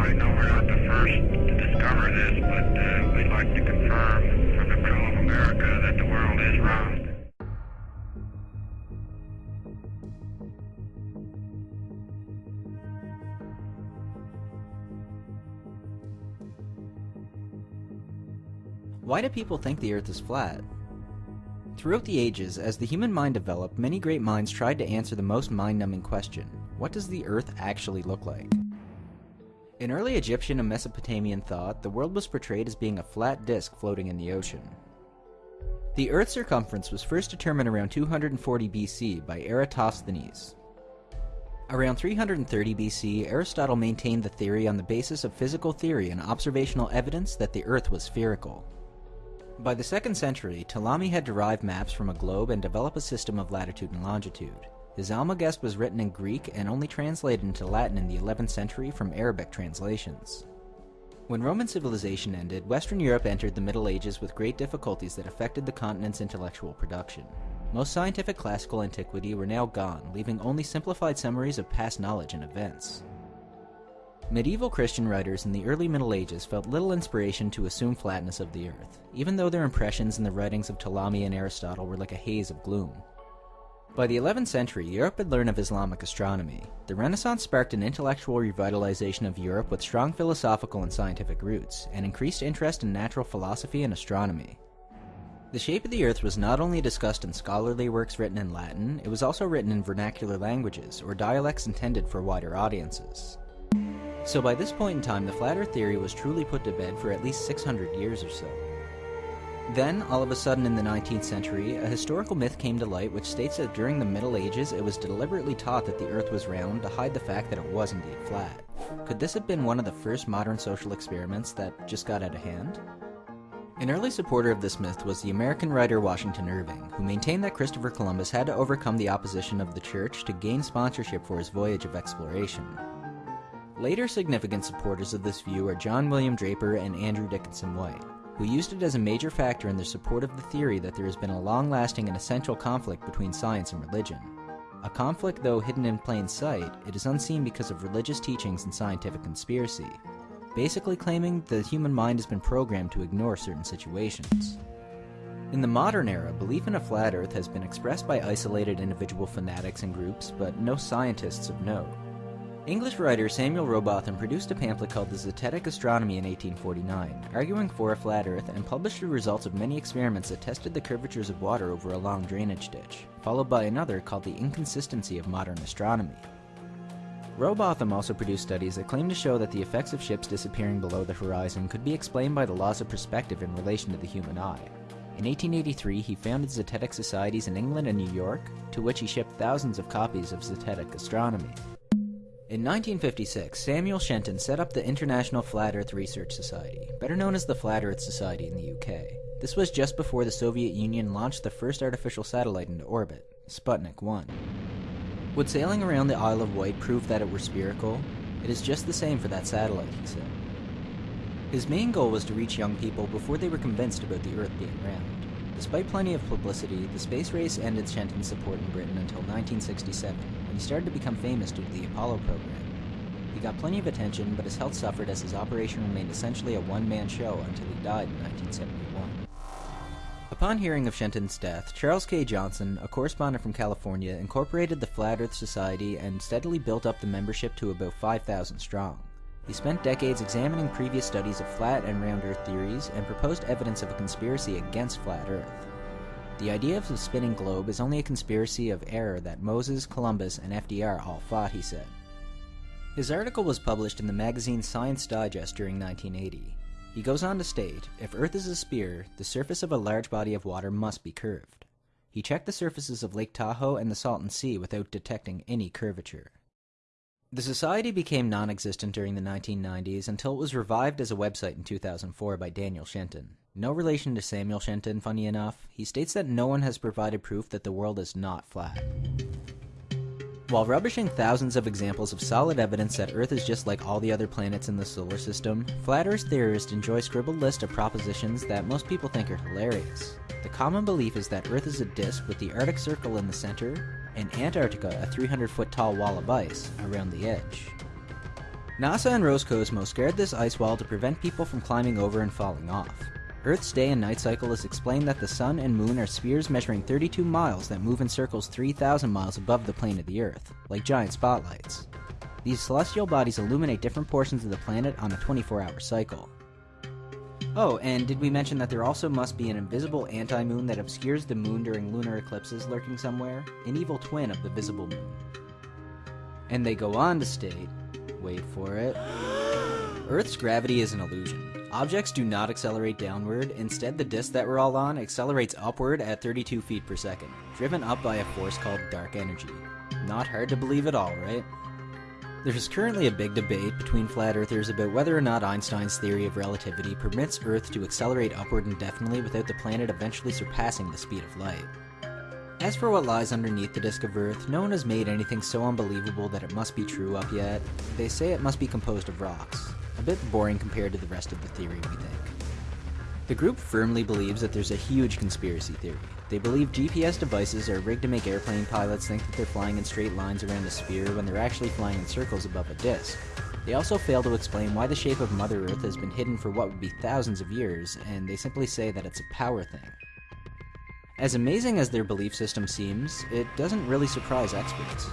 everybody know we're not the first to discover this, but uh, we'd like to confirm the people of America that the world is round. Why do people think the Earth is flat? Throughout the ages, as the human mind developed, many great minds tried to answer the most mind-numbing question, what does the Earth actually look like? In early Egyptian and Mesopotamian thought, the world was portrayed as being a flat disk floating in the ocean. The Earth's circumference was first determined around 240 BC by Eratosthenes. Around 330 BC, Aristotle maintained the theory on the basis of physical theory and observational evidence that the Earth was spherical. By the 2nd century, Ptolemy had derived maps from a globe and developed a system of latitude and longitude. His Almagest was written in Greek and only translated into Latin in the 11th century from Arabic translations. When Roman civilization ended, Western Europe entered the Middle Ages with great difficulties that affected the continent's intellectual production. Most scientific classical antiquity were now gone, leaving only simplified summaries of past knowledge and events. Medieval Christian writers in the early Middle Ages felt little inspiration to assume flatness of the earth, even though their impressions in the writings of Ptolemy and Aristotle were like a haze of gloom. By the 11th century, Europe had learned of Islamic astronomy. The Renaissance sparked an intellectual revitalization of Europe with strong philosophical and scientific roots, and increased interest in natural philosophy and astronomy. The shape of the Earth was not only discussed in scholarly works written in Latin, it was also written in vernacular languages, or dialects intended for wider audiences. So by this point in time, the flat Earth theory was truly put to bed for at least 600 years or so. Then, all of a sudden in the 19th century, a historical myth came to light which states that during the Middle Ages it was deliberately taught that the Earth was round to hide the fact that it was indeed flat. Could this have been one of the first modern social experiments that just got out of hand? An early supporter of this myth was the American writer Washington Irving, who maintained that Christopher Columbus had to overcome the opposition of the church to gain sponsorship for his voyage of exploration. Later significant supporters of this view are John William Draper and Andrew Dickson White who used it as a major factor in their support of the theory that there has been a long-lasting and essential conflict between science and religion. A conflict, though hidden in plain sight, it is unseen because of religious teachings and scientific conspiracy, basically claiming the human mind has been programmed to ignore certain situations. In the modern era, belief in a flat earth has been expressed by isolated individual fanatics and groups, but no scientists of note. English writer Samuel Rowbotham produced a pamphlet called The Zetetic Astronomy in 1849, arguing for a flat Earth, and published the results of many experiments that tested the curvatures of water over a long drainage ditch, followed by another called The Inconsistency of Modern Astronomy. Rowbotham also produced studies that claimed to show that the effects of ships disappearing below the horizon could be explained by the laws of perspective in relation to the human eye. In 1883, he founded Zetetic Societies in England and New York, to which he shipped thousands of copies of Zetetic Astronomy. In 1956, Samuel Shenton set up the International Flat Earth Research Society, better known as the Flat Earth Society in the UK. This was just before the Soviet Union launched the first artificial satellite into orbit, Sputnik 1. Would sailing around the Isle of Wight prove that it were spherical? It is just the same for that satellite, he said. His main goal was to reach young people before they were convinced about the Earth being round. Despite plenty of publicity, the space race ended Shenton's support in Britain until 1967, when he started to become famous due to the Apollo program. He got plenty of attention, but his health suffered as his operation remained essentially a one-man show until he died in 1971. Upon hearing of Shenton's death, Charles K. Johnson, a correspondent from California, incorporated the Flat Earth Society and steadily built up the membership to about 5,000 strong. He spent decades examining previous studies of flat and round Earth theories and proposed evidence of a conspiracy against flat Earth. The idea of the spinning globe is only a conspiracy of error that Moses, Columbus, and FDR all fought, he said. His article was published in the magazine Science Digest during 1980. He goes on to state, if Earth is a sphere, the surface of a large body of water must be curved. He checked the surfaces of Lake Tahoe and the Salton Sea without detecting any curvature. The society became non-existent during the 1990s until it was revived as a website in 2004 by Daniel Shenton. No relation to Samuel Shenton, funny enough, he states that no one has provided proof that the world is not flat. While rubbishing thousands of examples of solid evidence that Earth is just like all the other planets in the solar system, flat Earth theorists enjoy scribbled lists of propositions that most people think are hilarious. The common belief is that Earth is a disk with the Arctic Circle in the center, and Antarctica a 300 foot tall wall of ice around the edge. NASA and Roscosmos scared this ice wall to prevent people from climbing over and falling off. Earth's day and night cycle is explained that the sun and moon are spheres measuring 32 miles that move in circles 3,000 miles above the plane of the Earth, like giant spotlights. These celestial bodies illuminate different portions of the planet on a 24 hour cycle. Oh, and did we mention that there also must be an invisible anti-moon that obscures the moon during lunar eclipses lurking somewhere? An evil twin of the visible moon. And they go on to state, wait for it, Earth's gravity is an illusion. Objects do not accelerate downward, instead the disk that we're all on accelerates upward at 32 feet per second, driven up by a force called dark energy. Not hard to believe at all, right? There is currently a big debate between flat earthers about whether or not Einstein's theory of relativity permits Earth to accelerate upward indefinitely without the planet eventually surpassing the speed of light. As for what lies underneath the disk of Earth, no one has made anything so unbelievable that it must be true up yet. They say it must be composed of rocks. A bit boring compared to the rest of the theory, we think. The group firmly believes that there's a huge conspiracy theory. They believe GPS devices are rigged to make airplane pilots think that they're flying in straight lines around a sphere when they're actually flying in circles above a disk. They also fail to explain why the shape of Mother Earth has been hidden for what would be thousands of years, and they simply say that it's a power thing. As amazing as their belief system seems, it doesn't really surprise experts.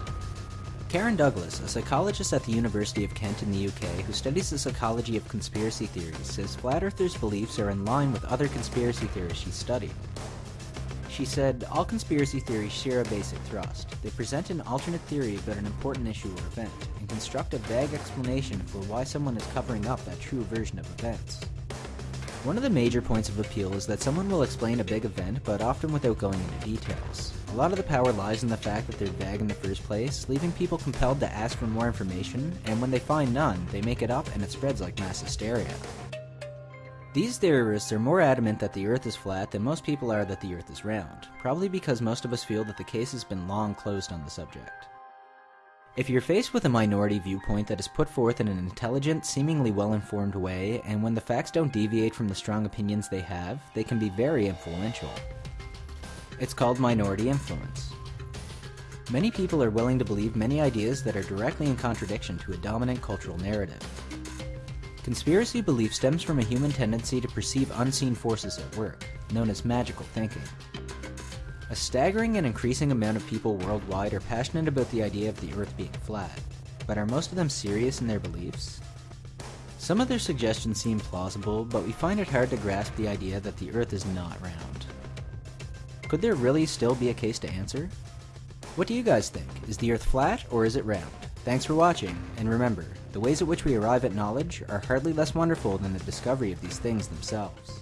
Karen Douglas, a psychologist at the University of Kent in the UK who studies the psychology of conspiracy theories, says flat earthers' beliefs are in line with other conspiracy theories she studied. She said, All conspiracy theories share a basic thrust. They present an alternate theory about an important issue or event, and construct a vague explanation for why someone is covering up that true version of events. One of the major points of appeal is that someone will explain a big event, but often without going into details. A lot of the power lies in the fact that they're vague in the first place, leaving people compelled to ask for more information, and when they find none, they make it up and it spreads like mass hysteria. These theorists are more adamant that the Earth is flat than most people are that the Earth is round, probably because most of us feel that the case has been long closed on the subject. If you're faced with a minority viewpoint that is put forth in an intelligent, seemingly well-informed way, and when the facts don't deviate from the strong opinions they have, they can be very influential. It's called minority influence. Many people are willing to believe many ideas that are directly in contradiction to a dominant cultural narrative. Conspiracy belief stems from a human tendency to perceive unseen forces at work, known as magical thinking. A staggering and increasing amount of people worldwide are passionate about the idea of the Earth being flat, but are most of them serious in their beliefs? Some of their suggestions seem plausible, but we find it hard to grasp the idea that the Earth is not round. Could there really still be a case to answer? What do you guys think? Is the Earth flat or is it round? Thanks for watching, and remember, the ways at which we arrive at knowledge are hardly less wonderful than the discovery of these things themselves.